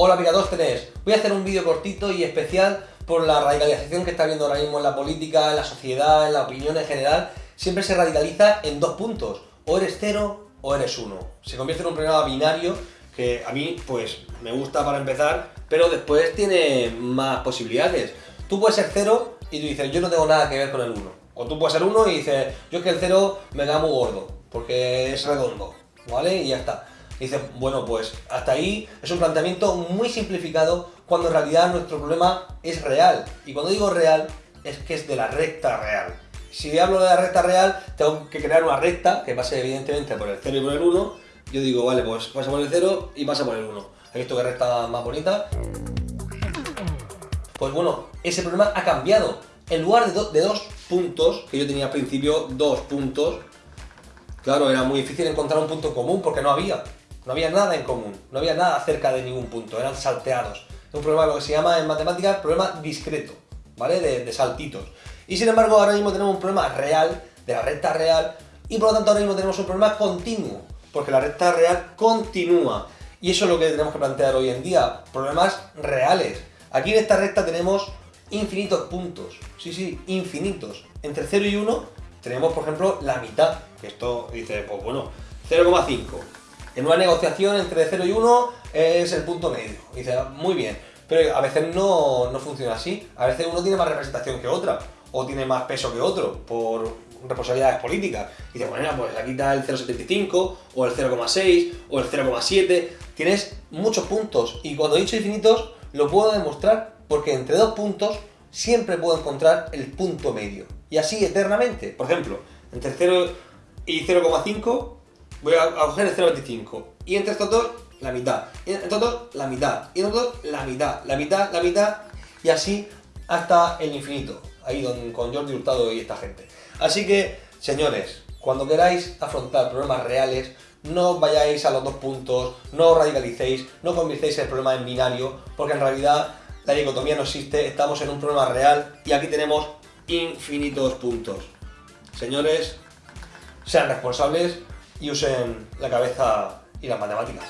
Hola Picatóstenes, voy a hacer un vídeo cortito y especial por la radicalización que está habiendo ahora mismo en la política, en la sociedad, en la opinión en general. Siempre se radicaliza en dos puntos, o eres cero o eres uno. Se convierte en un problema binario que a mí pues me gusta para empezar, pero después tiene más posibilidades. Tú puedes ser cero y tú dices, yo no tengo nada que ver con el uno. O tú puedes ser uno y dices, yo es que el cero me da muy gordo, porque es redondo, ¿vale? Y ya está. Y dices, bueno, pues hasta ahí es un planteamiento muy simplificado cuando en realidad nuestro problema es real. Y cuando digo real, es que es de la recta real. Si hablo de la recta real, tengo que crear una recta que pase evidentemente por el 0 y por el 1. Yo digo, vale, pues pasa por el 0 y pasa por el 1. ¿Has visto qué recta más bonita? Pues bueno, ese problema ha cambiado. En lugar de, de dos puntos, que yo tenía al principio dos puntos, claro, era muy difícil encontrar un punto común porque no había. No había nada en común, no había nada cerca de ningún punto, eran salteados. Es un problema lo que se llama en matemáticas problema discreto, ¿vale? De, saltitos. Y sin embargo ahora mismo tenemos un problema real, de la recta real, y por lo tanto ahora mismo tenemos un problema continuo, porque la recta real continúa. Y eso es lo que tenemos que plantear hoy en día, problemas reales. Aquí en esta recta tenemos infinitos puntos, sí, sí, infinitos. Entre 0 y 1 tenemos, por ejemplo, la mitad, que esto dice, pues bueno, 0,5. En una negociación entre 0 y 1 es el punto medio. dice, muy bien. Pero a veces no, no funciona así. A veces uno tiene más representación que otra. O tiene más peso que otro por responsabilidades políticas. Y dice, bueno, pues aquí está el 0,75, o el 0,6, o el 0,7. Tienes muchos puntos. Y cuando he dicho infinitos, lo puedo demostrar porque entre dos puntos siempre puedo encontrar el punto medio. Y así eternamente. Por ejemplo, entre 0 y 0,5 voy a, coger el 0,25 y entre estos dos la mitad, y entre estos dos la mitad, y entre estos dos la mitad, la mitad, la mitad. Y así hasta el infinito, ahí con Jordi Hurtado y esta gente. Así que, señores, cuando queráis afrontar problemas reales, no vayáis a los dos puntos, no radicalicéis, no convirtáis el problema en binario, porque en realidad la dicotomía no existe, estamos en un problema real y aquí tenemos infinitos puntos. Señores, sean responsables y usen la cabeza y las matemáticas.